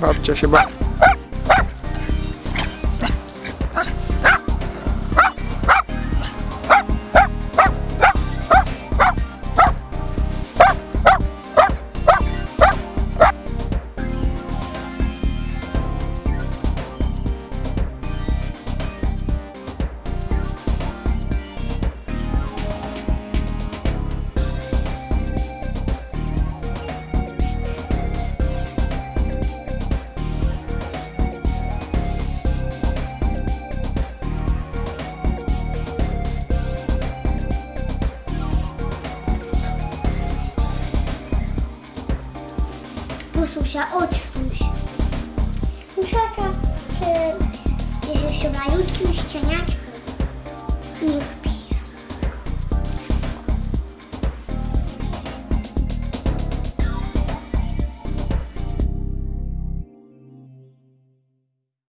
Babcia się ba... susia, odsuń się. Susiaka jest jeszcze malutkim szczeniaczkiem. Niech